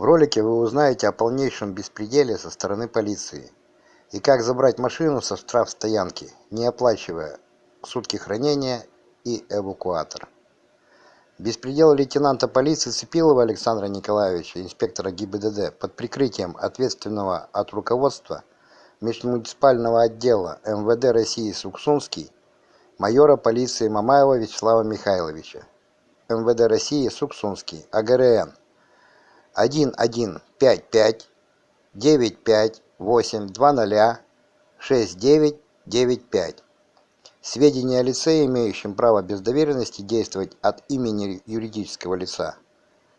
В ролике вы узнаете о полнейшем беспределе со стороны полиции и как забрать машину со штрафстоянки, не оплачивая сутки хранения и эвакуатор. Беспредел лейтенанта полиции Цепилова Александра Николаевича, инспектора ГИБДД, под прикрытием ответственного от руководства межмуниципального отдела МВД России Суксунский, майора полиции Мамаева Вячеслава Михайловича, МВД России Суксунский, АГРН 1155 95 820 6995 Сведения о лице, имеющем право без доверенности действовать от имени юридического лица.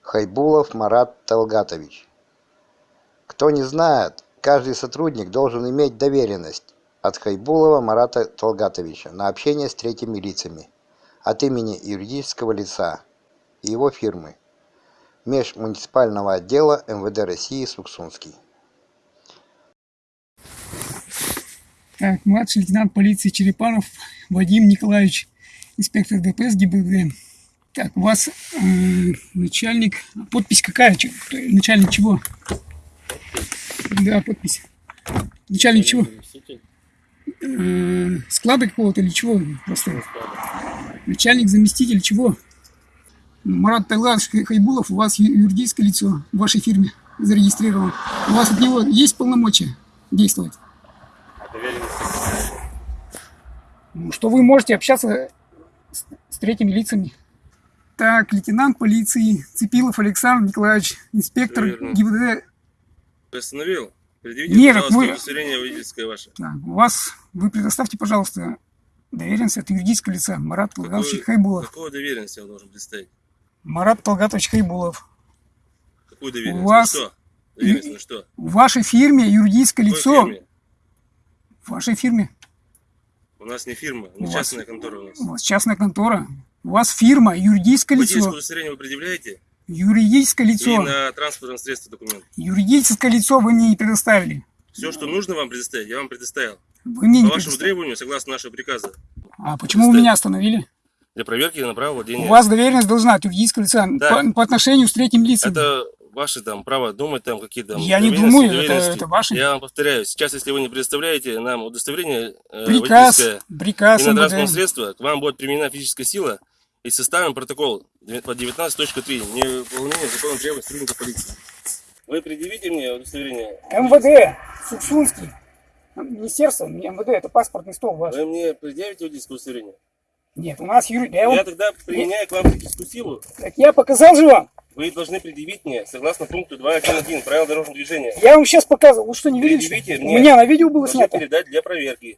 Хайбулов Марат Талгатович. Кто не знает, каждый сотрудник должен иметь доверенность от Хайбулова Марата Талгатовича на общение с третьими лицами от имени юридического лица и его фирмы межмуниципального отдела МВД России Суксунский. Так, младший лейтенант полиции Черепанов Вадим Николаевич, инспектор ДПС ГИБДД. Так, у вас э, начальник, подпись какая? Начальник чего? Да, подпись. Начальник чего? Э, склада какого-то или чего? Просто. Начальник, заместитель чего? Марат Тайларович Хайбулов, у вас юридическое лицо в вашей фирме зарегистрировано. У вас от него есть полномочия действовать? Ну, что вы можете общаться с, с третьими лицами. Так, лейтенант полиции Цепилов Александр Николаевич, инспектор ГИБДД. Остановил? Предъявите, Нет, пожалуйста, вы... удостоверение водительское ваше. Так, у вас, вы предоставьте, пожалуйста, доверенность от юридического лица Марат Талгатович Хайбулов. Какую доверенность я должен представить? Марат Талгатович Хайбулов. Какую доверенность? У вас... На что? Доверенность на что? В вашей фирме юридическое Какой лицо. фирме? В вашей фирме. У нас не фирма, У не вас- частная контора у нас. У вас частная контора. У вас фирма, юридическое Водительское лицо. удостоверение вы предъявляете? Юридическое И лицо. на транспортном средстве документ. Юридическое лицо вы мне не предоставили. Все, что нужно вам предоставить, я вам предоставил. Вы мне По не вашему требованию, согласно нашего приказа. А почему вы меня остановили? Для проверки на право владения. У вас доверенность должна от юридического лица Да. по, по отношению с третьим лицам. Это ваше там право думать там какие-то Я не думаю, это- это ваше. Я вам повторяю, сейчас, если вы не предоставляете нам удостоверение э, Приказ, водительское приказ и на МВД. транспортное средство, к вам будет применена физическая сила и составим протокол по 19.3 невыполнение закона требований сотрудника полиции. Вы предъявите мне удостоверение. МВД, Суксунский. Министерство, МВД, это паспортный стол ваш. Вы мне предъявите водительское удостоверение. Нет, у нас юри... Я, Я вам- тогда применяю к вам физическую силу. Так я показал же вам. Вы должны предъявить мне, согласно пункту 2.1.1 правил дорожного движения. Я вам сейчас показывал. Вы что, не видели? что ли? Предъявите У мне. меня на видео было Должны снято. передать для проверки.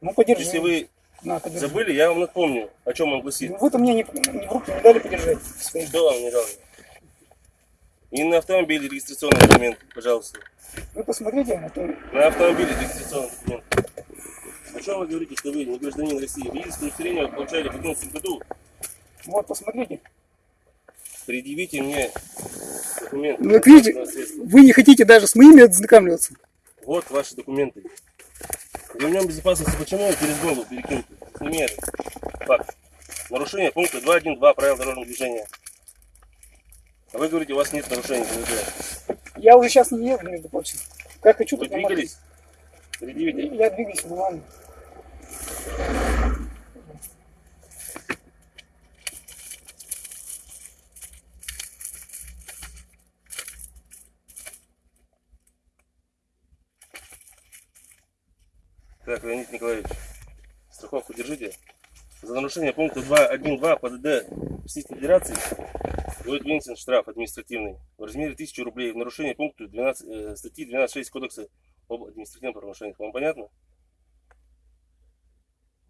Ну, подержи. Если вы На, подержи. забыли, я вам напомню, о чем он гласит. Ну, Вы-то мне не, не в руки не дали подержать. Что вам не дал? И на автомобиле регистрационный документ, пожалуйста. Вы посмотрите, а то На автомобиле регистрационный документ. О чем вы говорите, что вы не гражданин России? Водительское удостоверение вы получали в 2011 году. вот, посмотрите. Предъявите мне документ. Ну, видите, вы не хотите даже с моими ознакомливаться. Вот ваши документы. Ремнем безопасности почему через голову перекинуты? Это. Факт. Нарушение пункта 2.1.2 правил дорожного движения. А вы говорите, у вас нет нарушений. Я уже сейчас не еду, между прочим. Как хочу, Вы так двигались? Предъявите. Я двигаюсь нормально. Так, Леонид Николаевич, страховку держите. За нарушение пункта 2.1.2 ПДД Российской Федерации будет вынесен штраф административный в размере 1000 рублей в нарушение пункту 12, э, статьи 12.6 Кодекса об административных правонарушениях. Вам понятно?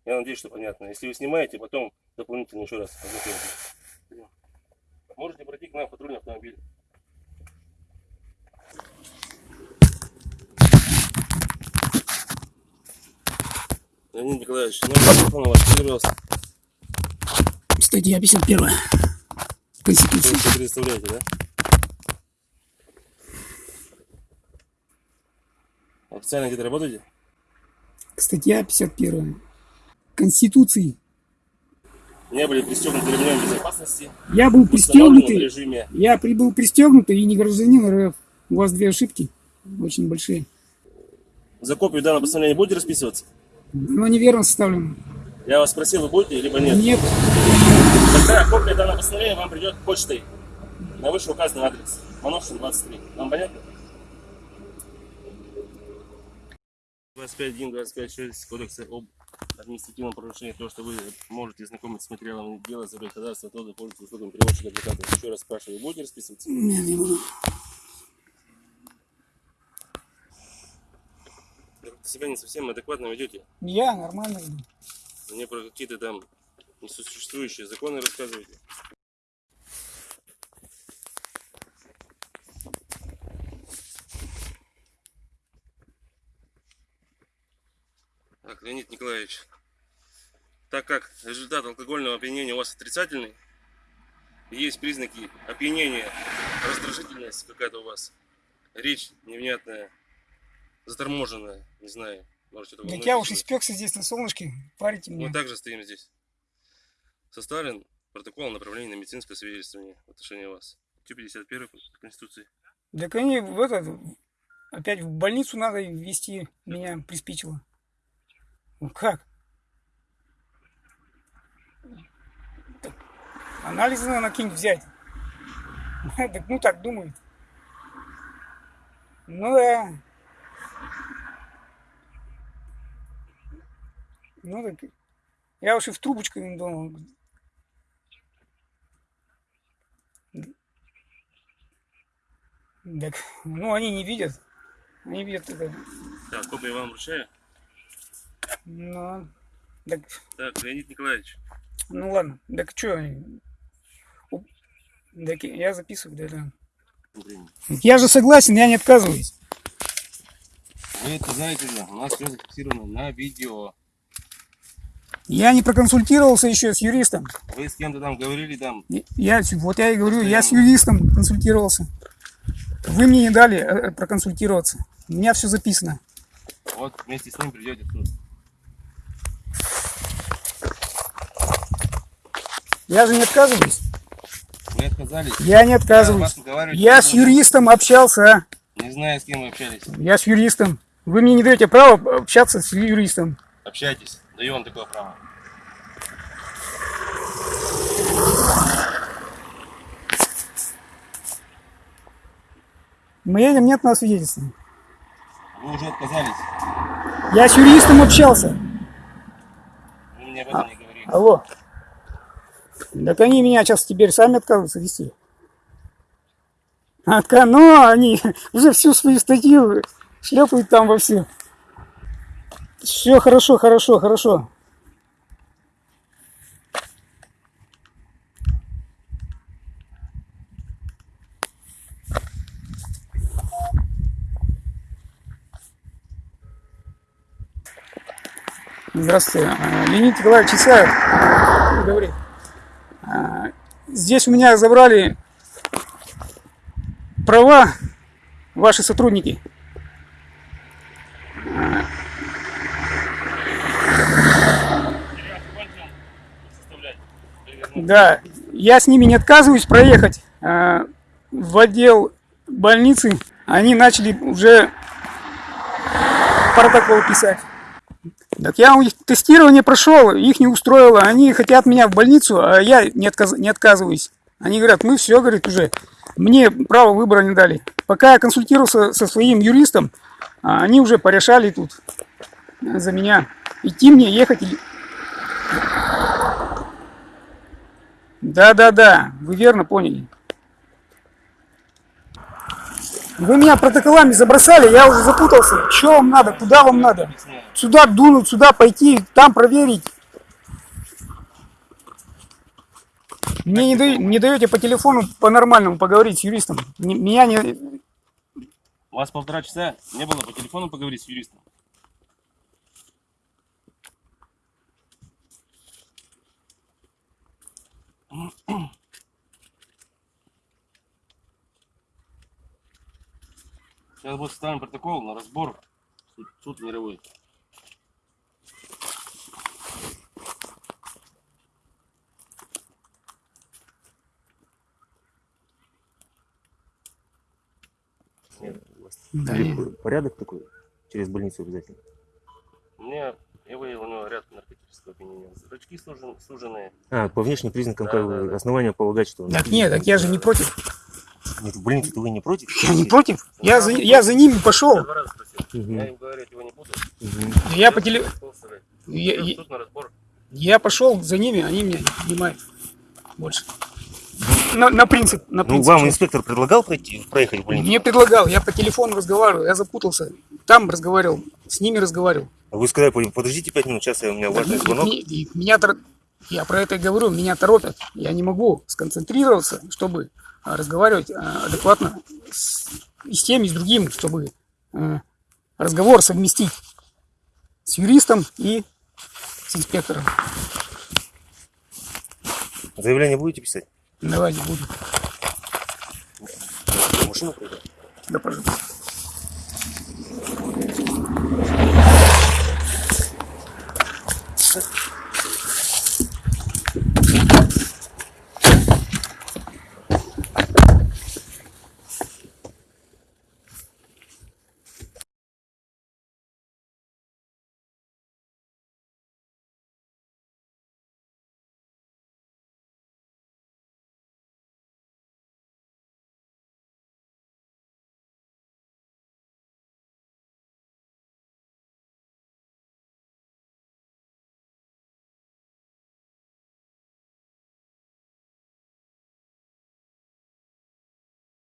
Я надеюсь, что понятно. Если вы снимаете, потом дополнительно еще раз ознакомитесь. Можете пройти к нам в патрульный автомобиль. Леонид Николаевич, номер телефона ваш, пожалуйста. Статья 51. Вы Конституции. все предоставляете, да? Официально где-то работаете? Статья 51. Конституции. не были пристегнуты ремнем безопасности, Я был пристегнутый. режиме. Я прибыл пристегнутый и не гражданин РФ. У вас две ошибки очень большие. За копию данного постановления будете расписываться? Но неверно составлено. Я вас спросил, вы будете, либо нет? Нет. Тогда копия данного постановления вам придет почтой на вышеуказанный адрес. Мановшин 23. Вам понятно? 25.1, 25.6 Кодекса об административном правонарушении, то, что вы можете знакомиться с материалами дела, забрать ходатайство, то пользоваться услугами переводчика адвоката. Еще раз спрашиваю, вы будете расписываться? Нет, не буду. Как-то себя не совсем адекватно ведете. Я нормально иду. Мне про какие-то там несуществующие законы рассказываете. Так, Леонид Николаевич, так как результат алкогольного опьянения у вас отрицательный, есть признаки опьянения, раздражительность какая-то у вас, речь невнятная, заторможенная, не знаю, может это Так я уж испекся здесь на солнышке. Парите Мы меня. также стоим здесь. Составлен протокол о направлении на медицинское свидетельствование в отношении вас. Q51 Конституции. Так они в этот, опять в больницу надо вести меня приспичило. Ну как? Анализы надо какие-нибудь взять. Ну так думают. Ну да. Ну так я уж и в трубочку им думал. Так, ну они не видят. Они видят это. Так, копию вам вручаю. Ну, так, Так, Леонид Николаевич, ну ладно. Так что? Так я записываю, да, да. Я же согласен, я не отказываюсь. Вы отказаетесь, да? У нас все зафиксировано на видео. Я не проконсультировался еще с юристом. Вы с кем-то там говорили там. Я, вот я и говорю, я с юристом консультировался. Вы мне не дали э, проконсультироваться. У меня все записано. Вот вместе с ним придете в суд. Я же не отказываюсь. Вы отказались. Я не Я отказываюсь. Я не с юристом общался. Не знаю, с кем вы общались. Я с юристом. Вы мне не даете права общаться с юристом. Общайтесь. Даю вам такое право. Мы едем, нет на свидетельства. Вы уже отказались. Я с юристом общался. Вы мне об этом не говорили. Алло. Так они меня сейчас теперь сами отказываются вести. Отка... Ну, они уже всю свою статью шлепают там во все. Все хорошо, хорошо, хорошо. Здравствуйте. Леонид Николаевич Исаев. Говори. Здесь у меня забрали права ваши сотрудники. Да, я с ними не отказываюсь проехать а, в отдел больницы. Они начали уже протокол писать. Так я у них тестирование прошел, их не устроило. Они хотят меня в больницу, а я не, отказ- не отказываюсь. Они говорят, мы все, говорит, уже. Мне право выбора не дали. Пока я консультировался со своим юристом, а, они уже порешали тут за меня. Идти мне, ехать или... Да, да, да, вы верно поняли. Вы меня протоколами забросали, я уже запутался. Что вам надо, куда вам надо? Сюда дунуть, сюда пойти, там проверить. Мне не, даете, не даете по телефону по-нормальному поговорить с юристом. Меня не... У вас полтора часа не было по телефону поговорить с юристом. Сейчас мы составим протокол на разбор суд, суд мировой. Да. Порядок такой? Через больницу обязательно? У меня, я выявил у него ряд наркотического опьянения. Зрачки сужены. А, по внешним признакам да, как да, основания да. полагать, что... Так нет, так я же не против нет, в больницу-то вы не против? Я не против. Я за, я за ними Я пошел. два раза спросил. Мгм. Я им говорить его не буду. Мгм. Я по теле... Я, я- я пошел за ними, они меня не понимают больше. На, на принцип, на Ну, принцип. вам шел. инспектор предлагал пройти, проехать в больницу? Мне предлагал, я по телефону разговаривал, я запутался. Там разговаривал, с ними разговаривал. А Вы сказали, подождите пять минут, сейчас я- у меня важный Так, звонок. меня тор- я про это и говорю, меня торопят. Я не могу сконцентрироваться, чтобы разговаривать а, адекватно с, и с тем, и с другим, чтобы а, разговор совместить с юристом и с инспектором. Заявление будете писать? Давайте буду. Машину пройдет? Да, пожалуйста.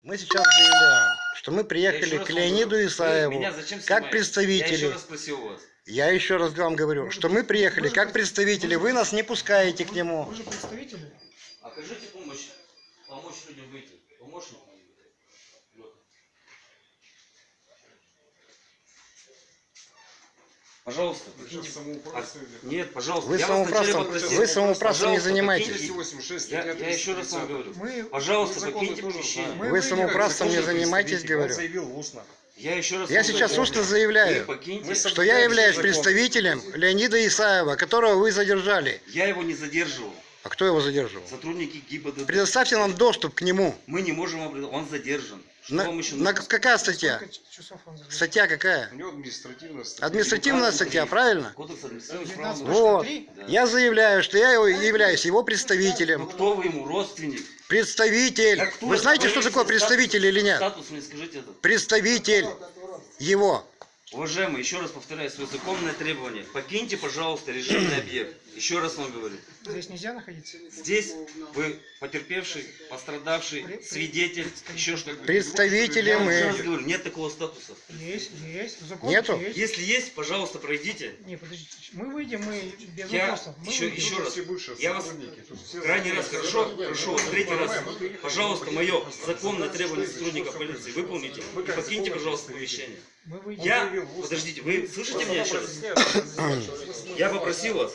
Мы сейчас заявляем, что мы приехали к Леониду Исаеву Меня зачем как снимаете? Я представители. еще раз спросил вас. Я еще раз вам говорю, что мы приехали как представители, вы нас не пускаете к нему. же представители. Окажите помощь. Помочь людям выйти. Помощник. Пожалуйста, покиньте. А, Нет, пожалуйста. Вы я самоуправством, вы самоуправством не занимаетесь. покиньте. 286, Я, я еще раз вам 330. говорю. Мы, Пожалуйста, законы покиньте помещение. Мы Вы самоуправством не занимаетесь, говорю. Заявил устно. Я еще раз Я сейчас говорю. устно заявляю, покиньте. Мы что я являюсь представителем Леонида Исаева, которого вы задержали. Я его не задерживал. А кто его задерживал? Сотрудники ГИБДД. Предоставьте нам доступ к нему. Мы не можем Он задержан. Что На, вам еще на нужно? какая статья? часов он задержан? Статья какая? У него административная статья. Административная статья, правильно? Кодекс административных прав. Вот. Да. Я заявляю, что я его- являюсь его Ну представителем. кто вы ему, родственник? Представитель. А кто Вы это? знаете, что такое статус- представитель или нет? Статус мне скажите это. Представитель его. Уважаемый, еще раз повторяю свое законное требование. Покиньте, пожалуйста, режимный объект. Еще раз вам говорю. Здесь нельзя находиться? Здесь вы потерпевший, пострадавший, свидетель, еще что-то. Представители Я вам еще раз мы. говорю, нет такого статуса. Есть, есть. Закон Нету? есть. Если есть, пожалуйста, пройдите. Не, подождите. Мы выйдем, мы без Я вопросов. Мы еще, выйдем. еще раз, Все я вас крайний раз хорошо, вас, третий раз, пожалуйста, мое законное требование сотрудника полиции выполните и покиньте, пожалуйста, помещение. Мы выйдем. Я, подождите, вы слышите меня еще раз? Я попросил вас.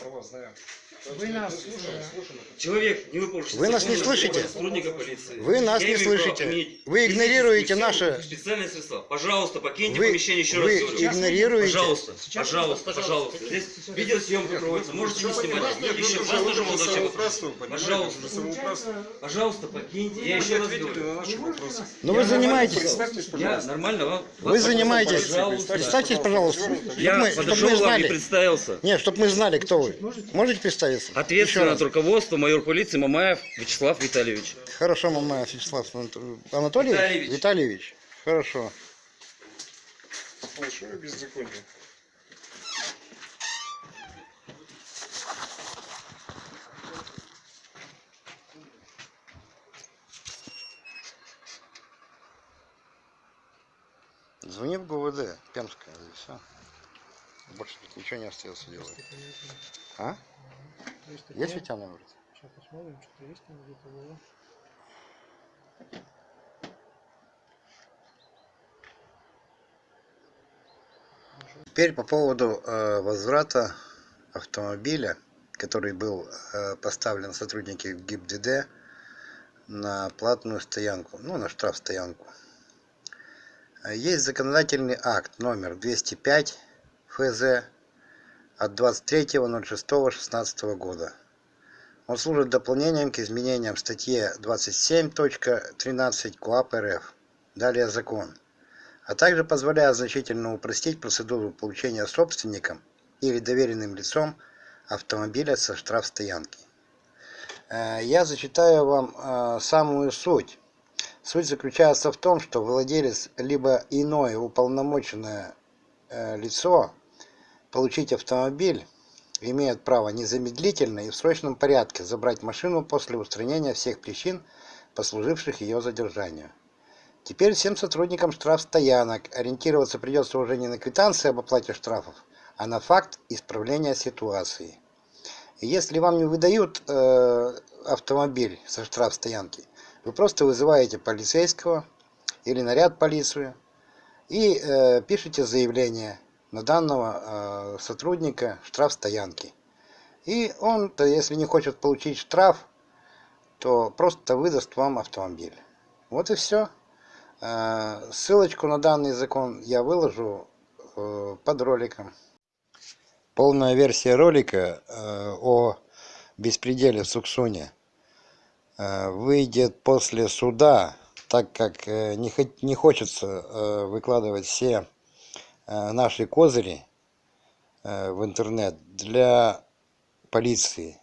Вы нас слушаете. человек, не выполнивший Вы нас не слышите? требование сотрудника полиции. Вы нас я не слышите. Вы игнорируете силу наше- и Специальные средства. Пожалуйста, покиньте Вы, помещение, еще раз вы игнорируете. Пожалуйста, пожалуйста, пожалуйста. Здесь видеосъемка проводится, можете не снимать. Еще вас тоже молодой человек. Пожалуйста. Пожалуйста, покиньте. Я еще раз говорю. наши. Но вы занимаетесь. Представьтесь, Я нормально вам. Вы занимаетесь. Пожалуйста. Представьтесь, пожалуйста. Я Чтоб мы, чтоб подошел мы вам и знали. представился. Нет, чтобы мы знали, кто вы. Можете представиться? Еще Ответственно раз. от руководства майор полиции Мамаев Вячеслав Витальевич. Хорошо, Мамаев Вячеслав Анат- Анатольевич? Витальевич. Витальевич. Хорошо. Большое беззаконие. Звони в ГУВД, Пермская, и все. Больше тут ничего не остается делать. А? Есть ведь она говорит? Сейчас посмотрим, что есть там где-то было. Теперь по поводу э, возврата автомобиля, который был э, поставлен сотрудники ГИБДД на платную стоянку, ну, на штрафстоянку. Э, Есть законодательный акт номер 205 ФЗ от 23.06.16 года. Он служит дополнением к изменениям в статье 27.13 КоАП РФ. Далее закон а также позволяет значительно упростить процедуру получения собственником или доверенным лицом автомобиля со штрафстоянки. Э, Я зачитаю вам э, самую суть. Суть заключается в том, что владелец либо иное уполномоченное э, лицо получить автомобиль имеет право незамедлительно и в срочном порядке забрать машину после устранения всех причин, послуживших ее задержанию. Теперь всем сотрудникам штрафстоянок ориентироваться придется уже не на квитанции об оплате штрафов, а на факт исправления ситуации. И Если вам не выдают э, автомобиль со штрафстоянки, вы просто вызываете полицейского или наряд полицию и э, пишете заявление на данного э, сотрудника штрафстоянки. И он, если не хочет получить штраф, то просто выдаст вам автомобиль. Вот и все. Ссылочку на данный закон я выложу э, под роликом. Полная версия ролика э, о беспределе в Суксуне э, выйдет после суда, так как э, не, хочется э, выкладывать все э, наши козыри э, в интернет для полиции.